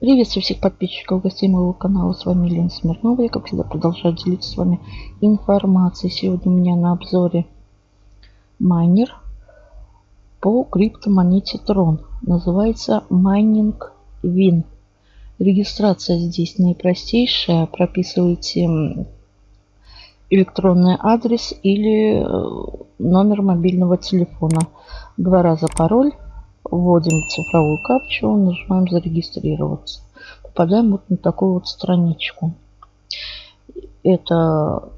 Приветствую всех подписчиков, гостей моего канала. С вами Лена Смирнова. Я, как всегда, продолжаю делиться с вами информацией. Сегодня у меня на обзоре майнер по криптомонете Tron. Называется Mining Win. Регистрация здесь наипростейшая. Прописываете электронный адрес или э, номер мобильного телефона. Два раза пароль Вводим цифровую капчу, нажимаем зарегистрироваться. Попадаем вот на такую вот страничку. Это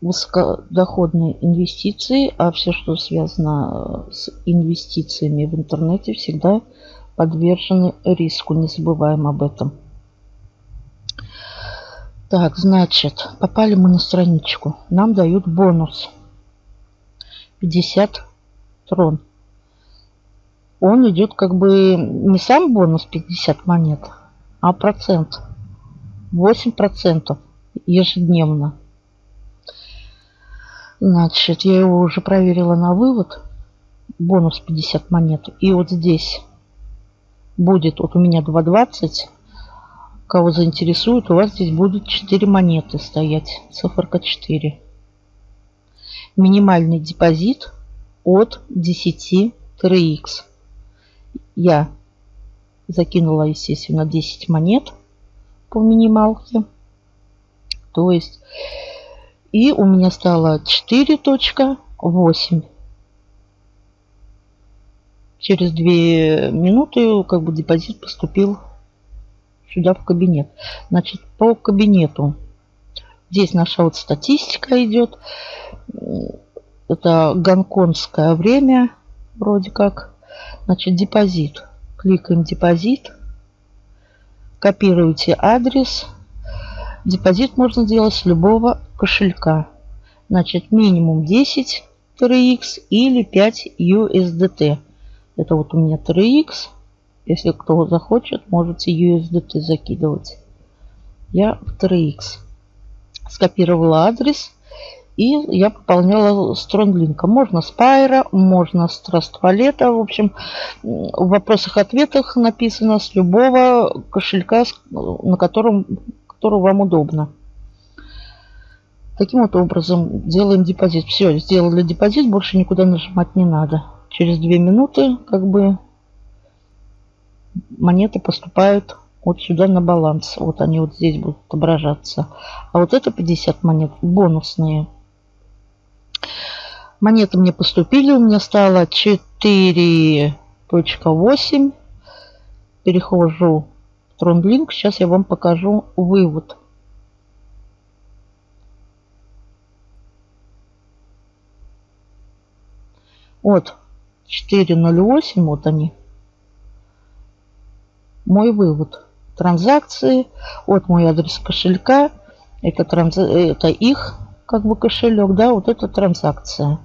высокодоходные инвестиции, а все, что связано с инвестициями в интернете, всегда подвержены риску. Не забываем об этом. Так, значит, попали мы на страничку. Нам дают бонус. 50 трон он идет как бы не сам бонус 50 монет, а процент. 8% ежедневно. Значит, я его уже проверила на вывод. Бонус 50 монет. И вот здесь будет, вот у меня 2.20. Кого заинтересует, у вас здесь будет 4 монеты стоять. Циферка 4. Минимальный депозит от 10 3х я закинула, естественно, 10 монет по минималке. То есть, и у меня стало 4.8. Через 2 минуты как бы депозит поступил сюда в кабинет. Значит, по кабинету. Здесь наша вот статистика идет. Это гонконгское время вроде как. Значит, депозит. Кликаем депозит. Копируете адрес. Депозит можно сделать с любого кошелька. Значит, минимум 10 TRX или 5 USDT. Это вот у меня TRX. Если кто захочет, можете USDT закидывать. Я в TRX. Скопировала адрес. И я пополняла стронглинка. Можно с Пайра, можно с Траствалета. В общем, в вопросах-ответах написано с любого кошелька, на котором который вам удобно. Таким вот образом делаем депозит. Все, сделали депозит, больше никуда нажимать не надо. Через 2 минуты как бы монеты поступают вот сюда на баланс. Вот они вот здесь будут отображаться. А вот это 50 монет бонусные. Монеты мне поступили. У меня стало 4.8. Перехожу в TronLink. Сейчас я вам покажу вывод. Вот 4.08. Вот они. Мой вывод. Транзакции. Вот мой адрес кошелька. Это, транз... это их как бы кошелек, да, вот эта транзакция.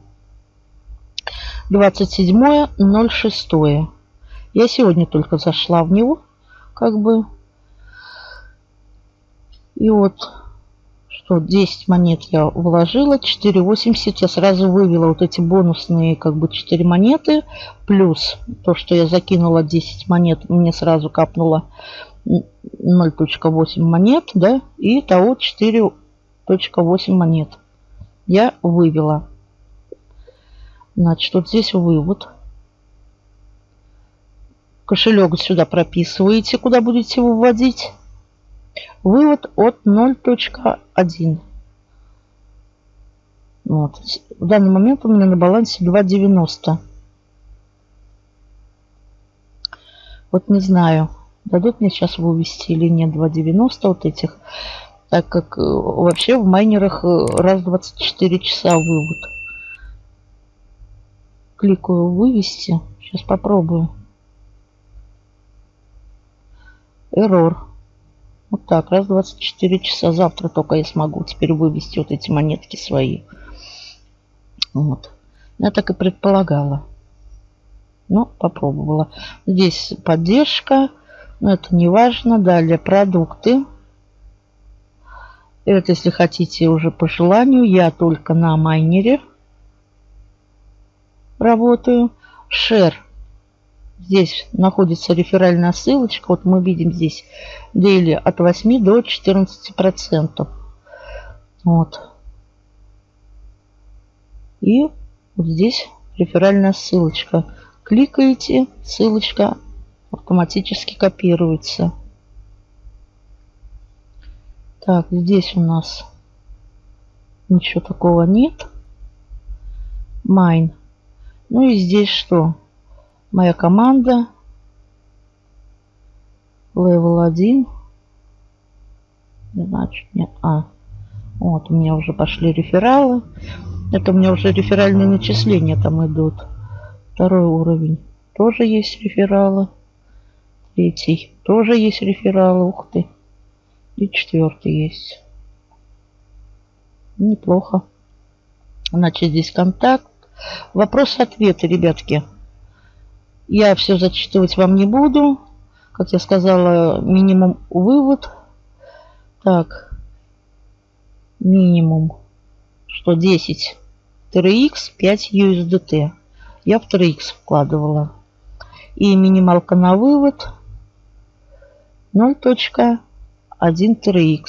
27.06. Я сегодня только зашла в него, как бы. И вот, что 10 монет я вложила, 4.80 я сразу вывела вот эти бонусные, как бы 4 монеты, плюс то, что я закинула 10 монет, мне сразу капнуло 0.8 монет, да, и того 4.8 монет я вывела. Значит, вот здесь вывод. Кошелек сюда прописываете, куда будете выводить. Вывод от 0.1. Вот. В данный момент у меня на балансе 2.90. Вот не знаю, дадут мне сейчас вывести или нет 2.90 вот этих. Так как э, вообще в майнерах э, раз в 24 часа вывод кликаю вывести. Сейчас попробую. Error. Вот так, раз 24 часа. Завтра только я смогу теперь вывести вот эти монетки свои. Вот. Я так и предполагала. Ну, попробовала. Здесь поддержка. Но это не важно. Далее продукты. Это, если хотите, уже по желанию. Я только на майнере работаю. Share. Здесь находится реферальная ссылочка. Вот мы видим здесь дейли от 8 до 14 процентов. Вот. И вот здесь реферальная ссылочка. Кликаете, ссылочка автоматически копируется. Так, здесь у нас ничего такого нет. Mine. Ну и здесь что? Моя команда. Level 1. Значит, нет. А, вот у меня уже пошли рефералы. Это у меня уже реферальные начисления там идут. Второй уровень. Тоже есть рефералы. Третий. Тоже есть рефералы. Ух ты. И четвертый есть. Неплохо. Значит, здесь контакт. Вопрос-ответы, ребятки. Я все зачитывать вам не буду. Как я сказала, минимум вывод. Так. Минимум. Что 10 TRX, 5 USDT. Я в TRX вкладывала. И минималка на вывод 0.1 TRX.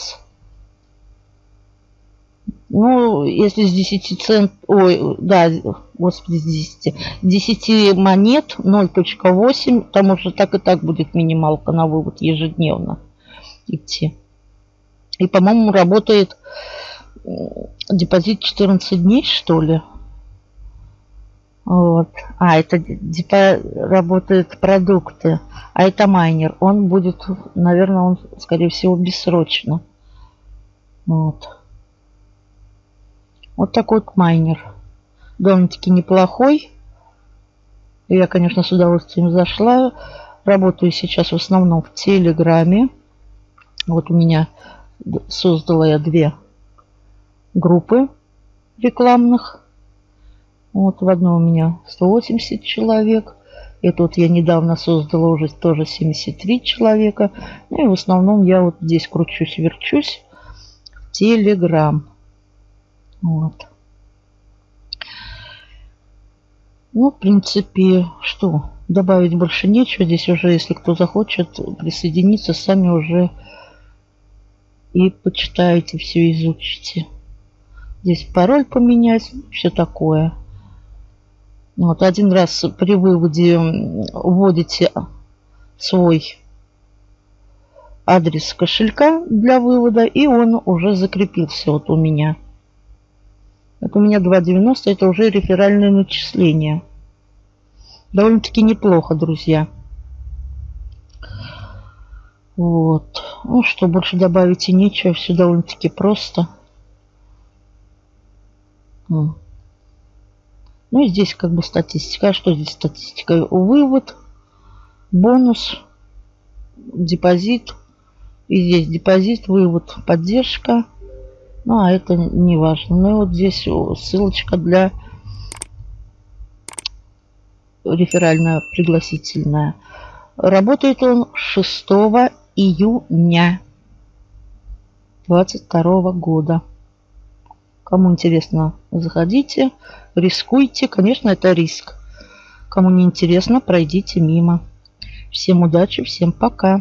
Ну, если с 10 цент... Ой, да, господи, с 10. 10 монет 0.8, там уже так и так будет минималка на вывод ежедневно идти. И, по-моему, работает депозит 14 дней, что ли. Вот. А, это депо... работают продукты. А это майнер. Он будет, наверное, он, скорее всего, бессрочно. Вот. Вот такой вот майнер. Довольно-таки неплохой. Я, конечно, с удовольствием зашла. Работаю сейчас в основном в Телеграме. Вот у меня создала я две группы рекламных. Вот в одной у меня 180 человек. И тут я недавно создала уже тоже 73 человека. Ну и в основном я вот здесь кручусь-верчусь в Телеграм. Вот. Ну, в принципе, что? Добавить больше нечего. Здесь уже, если кто захочет присоединиться, сами уже и почитаете, все изучите. Здесь пароль поменять, все такое. Вот один раз при выводе вводите свой адрес кошелька для вывода, и он уже закрепился вот у меня. Это у меня 2,90. Это уже реферальное начисление. Довольно-таки неплохо, друзья. Вот. Ну что, больше добавить и нечего. Все довольно-таки просто. Ну и здесь как бы статистика. А что здесь статистика? Вывод, бонус, депозит. И здесь депозит, вывод, поддержка. Ну, а это не важно. Ну, и вот здесь ссылочка для реферальная пригласительная. Работает он 6 июня 22 года. Кому интересно, заходите, рискуйте. Конечно, это риск. Кому не интересно, пройдите мимо. Всем удачи, всем пока.